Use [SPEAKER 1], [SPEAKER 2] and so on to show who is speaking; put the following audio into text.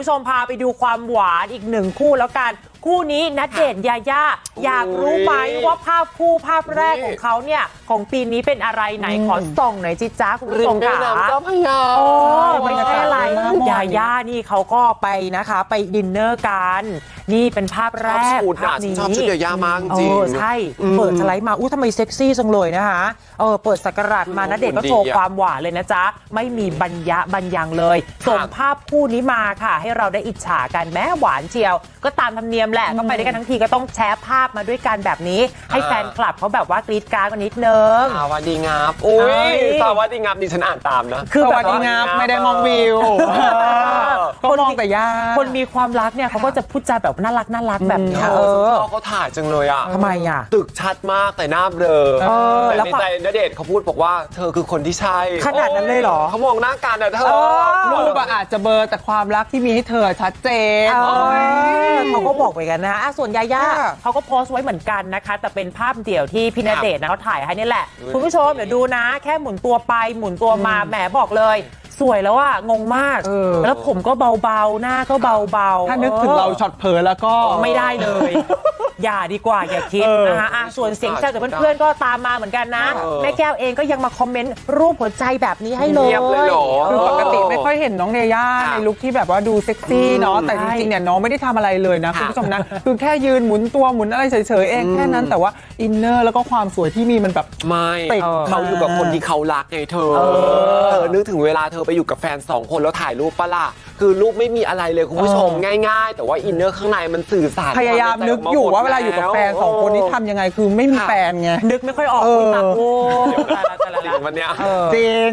[SPEAKER 1] คุณผู้ชมพาไปดูความหวานอีกหนึ่งคู่แล้วกัน คู่นี้นัดเดทยาย่าอยากรู้ไหมว่าภาพคู่ภาพแรกของเขาเนี่ย ของปีนี้เป็นอะไรไหนขอส่องหน่อยจิจ้าคุณผู้
[SPEAKER 2] ริ
[SPEAKER 1] ช
[SPEAKER 2] ม
[SPEAKER 1] ม
[SPEAKER 2] แม่
[SPEAKER 1] ค่ะ
[SPEAKER 2] น้ำเจ้าพระยา
[SPEAKER 1] โอ้ไม่ใช่อะไร
[SPEAKER 3] บรรยากาศดีมาก
[SPEAKER 1] ยาย่านี่เขาก็ไปนะคะ ไปดินเนอร์กัน นี่เป็นภาพแร
[SPEAKER 2] ชอบ
[SPEAKER 1] ก
[SPEAKER 2] ชุด
[SPEAKER 1] ภา
[SPEAKER 2] อะ
[SPEAKER 1] พนี้
[SPEAKER 2] ชอบชุดยายามากจ
[SPEAKER 1] เอ
[SPEAKER 2] ริง
[SPEAKER 1] อใช่
[SPEAKER 2] อืม
[SPEAKER 1] เปิดสไลด์มาอู้ทำไมเซ็กซี่จังเลยนะคะเออเปิดสักราชมานะเด็กก็โชว์
[SPEAKER 2] ดีอะ
[SPEAKER 1] ความหวานเลยนะจ๊ะ ไม่มีบัญญะบัญญังเลยส่งภาพคู่นี้มาค่ะ ให้เราได้อิจฉากันแม้หวานเชียว ก็ตามธรรมเนียมแหละก็ไปด้วยกันทั้งทีก็ต้องแชร์ภาพมาด้วยกันแบบนี้ ให้แฟนคลับเขาแบบว่ากรี๊ดกราร์ดกันนิดนึง
[SPEAKER 2] สวัสดีงับอุ้
[SPEAKER 1] เอ้
[SPEAKER 2] ย
[SPEAKER 1] ย
[SPEAKER 2] สวัสดีงับดิฉันอ่านตามนะ
[SPEAKER 1] คือ
[SPEAKER 3] ส
[SPEAKER 1] แบบ
[SPEAKER 3] วัสดีงับไม่ได้มองวิว
[SPEAKER 1] เออ
[SPEAKER 3] ก็มอง แต่ย่า
[SPEAKER 1] คนมีความรักเนี่ยเขาก็จะพูดจาแบบน่ารักน่ารักแบบเนี้ย
[SPEAKER 2] เอ
[SPEAKER 1] เอ
[SPEAKER 2] อ
[SPEAKER 1] อ
[SPEAKER 2] เขาถ่ายจังเลยอะ
[SPEAKER 1] ทำไมอะ
[SPEAKER 2] ตึกชัดมากแต่หน้าเบลอ
[SPEAKER 1] เออ
[SPEAKER 2] แต่
[SPEAKER 1] แล้ว
[SPEAKER 2] ใน
[SPEAKER 1] ก็
[SPEAKER 2] ใจณเดชน์เขาพูดบอกว่าเธอคือคนที่ใช่
[SPEAKER 1] ขนาดนั้นเลยเหรอ
[SPEAKER 2] เขามองหน้ากันอะเธอ
[SPEAKER 1] เออ
[SPEAKER 3] รูปอะอาจจะเบลอร์แต่ความรักที่มีให้เธอชัดเจน
[SPEAKER 1] เออเขาก็บอกไปกันนะอะส่วนยาย่า
[SPEAKER 3] ค่ะ
[SPEAKER 1] เขาก็โพสต์ไว้เหมือนกันนะคะ แต่เป็นภาพเดี่ยวที่พี่ณเดชน์นะเขาถ่ายให้นี่แหละ คุณผู้ชมเดี๋ยวดูนะ แค่หมุนตัวไปหมุนตัวมาแหมบอกเลย สวยแล้วอะงงมาก
[SPEAKER 3] เออ
[SPEAKER 1] แล้วผมก็เบาๆ หน้าก็เบาๆ
[SPEAKER 3] ถ้านึกถึงเราช็อตเผลอแล้วก็
[SPEAKER 1] ไม่ได้เลย อย่าดีกว่าอย่าคิด
[SPEAKER 3] เออ
[SPEAKER 1] นะคะอะส่วนเสียงจากเพื่อนๆก็ตามมาเหมือนกันนะ
[SPEAKER 2] เออ
[SPEAKER 1] แม่แก้วเองก็ยังมาคอมเมนต์รูปหัวใจแบบนี้ให้เลย
[SPEAKER 2] เงียบเลยเหรอ
[SPEAKER 3] คือปกติไม่ ค่อยเห็นน้องเนย่า
[SPEAKER 2] ค่ะ
[SPEAKER 3] ในลุคที่แบบว่าดูเซ็กซี่เนาะ
[SPEAKER 2] อืม
[SPEAKER 3] แต่จริงๆเนี่ยน้องไม่ได้ทำอะไรเลยนะ
[SPEAKER 2] ค่ะ
[SPEAKER 3] คุณผู้ชมนะคือแค่ยืนหมุนตัวหมุนอะไรเฉยๆเองแค่นั้นแต่ว่า inner แล้วก็ความสวยที่มีมันแบบ
[SPEAKER 2] ไม่
[SPEAKER 3] ติด
[SPEAKER 2] เขาอยู่กับคนที่เขารักไงเธอ
[SPEAKER 1] เออ
[SPEAKER 2] เธอนึกถึงเวลาเธอไปอยู่กับแฟนสองคนแล้วถ่ายรูปปะล่ะคือรูปไม่มีอะไรเลยคุณผู้ชม
[SPEAKER 3] เออ
[SPEAKER 2] ง่ายๆ แต่ว่า inner ข้างในมันสื่อสาร
[SPEAKER 3] พยายามนึกอยู่ว่าเวลาอยู่กับแฟนสองคนนี้ทำยังไงคือไม่มีแฟนไง
[SPEAKER 1] นึกไม่ค่อยออก
[SPEAKER 3] เออ
[SPEAKER 1] คุณตาโอ้
[SPEAKER 2] จริงวันเนี้ย
[SPEAKER 3] จริง